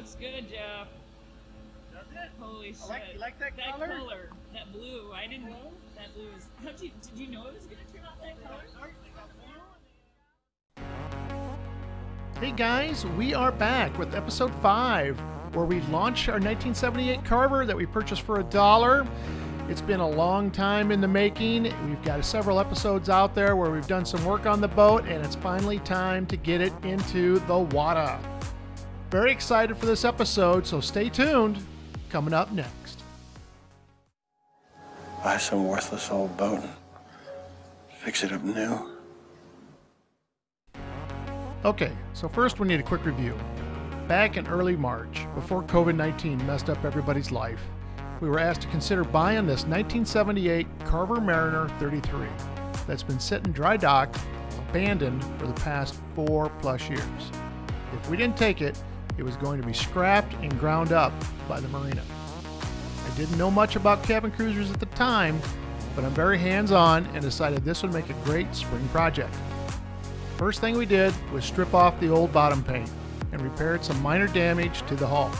looks good, Jeff. Does it? Holy shit. I like- you like that that color? color? That blue. I didn't. That blue is. How'd you? Did you know it was gonna turn out that color? Hey guys, we are back with episode 5, where we launch our 1978 Carver that we purchased for a dollar. It's been a long time in the making. We've got several episodes out there where we've done some work on the boat, and it's finally time to get it into the water. Very excited for this episode, so stay tuned. Coming up next. Buy some worthless old boat and fix it up new. Okay, so first we need a quick review. Back in early March, before COVID 19 messed up everybody's life, we were asked to consider buying this 1978 Carver Mariner 33 that's been sitting dry docked, abandoned for the past four plus years. If we didn't take it, it was going to be scrapped and ground up by the marina. I didn't know much about cabin cruisers at the time, but I'm very hands on and decided this would make a great spring project. First thing we did was strip off the old bottom paint and repaired some minor damage to the hull.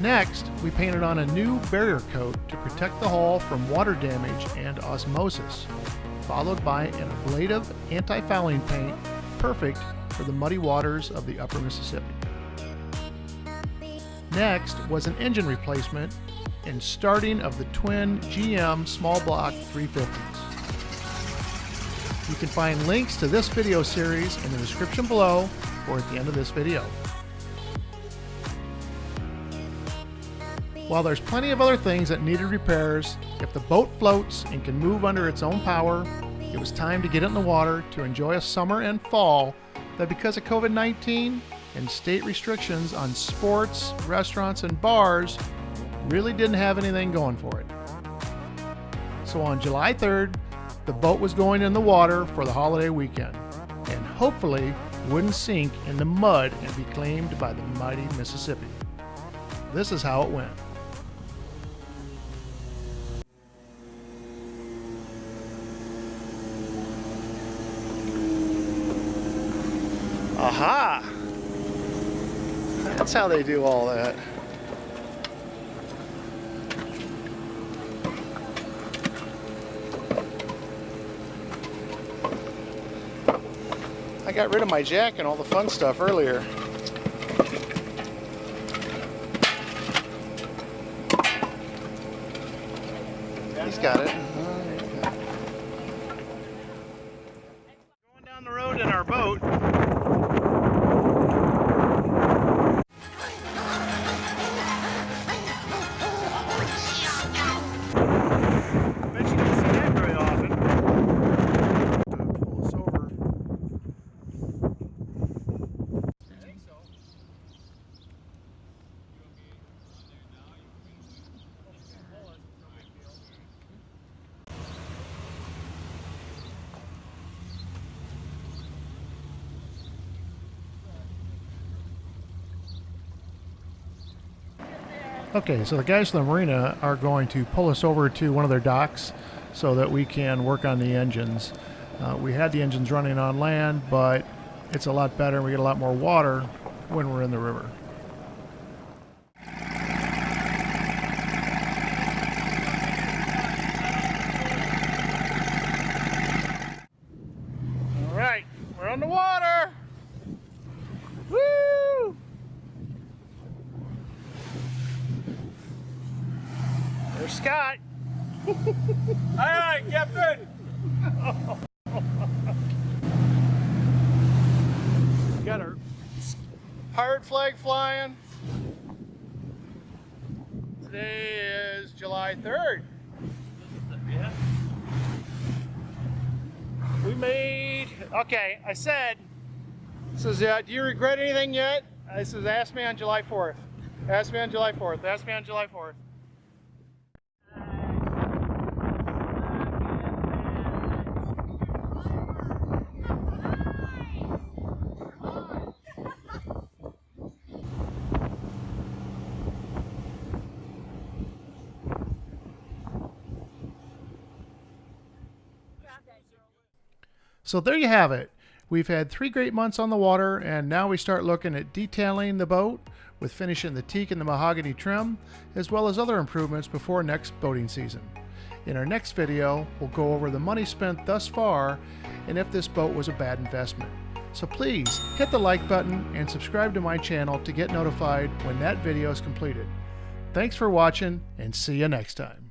Next, we painted on a new barrier coat to protect the hull from water damage and osmosis, followed by an ablative anti-fouling paint perfect for the muddy waters of the upper Mississippi. Next was an engine replacement and starting of the twin GM small block 350s. You can find links to this video series in the description below or at the end of this video. While there's plenty of other things that needed repairs, if the boat floats and can move under its own power, it was time to get it in the water to enjoy a summer and fall that because of COVID-19 and state restrictions on sports, restaurants, and bars really didn't have anything going for it. So on July 3rd, the boat was going in the water for the holiday weekend and hopefully wouldn't sink in the mud and be claimed by the mighty Mississippi. This is how it went. Aha! That's how they do all that. I got rid of my jack and all the fun stuff earlier. He's got it. Mm-hmm. Okay, so the guys from the marina are going to pull us over to one of their docks so that we can work on the engines. Uh, we had the engines running on land, but it's a lot better and we get a lot more water when we're in the river. All right, we're on the water. Woo! There's Scott. Aye, aye, Captain. Got our pirate flag flying. Today is July 3rd. Yeah. We made, okay, I said, says, uh, do you regret anything yet? I says, ask me on July 4th. Ask me on July 4th. Ask me on July 4th. So there you have it. We've had three great months on the water, and now we start looking at detailing the boat. with finishing the teak and the mahogany trim, as well as other improvements before next boating season. In our next video, we'll go over the money spent thus far and if this boat was a bad investment. So please hit the like button and subscribe to my channel to get notified when that video is completed. Thanks for watching and see you next time.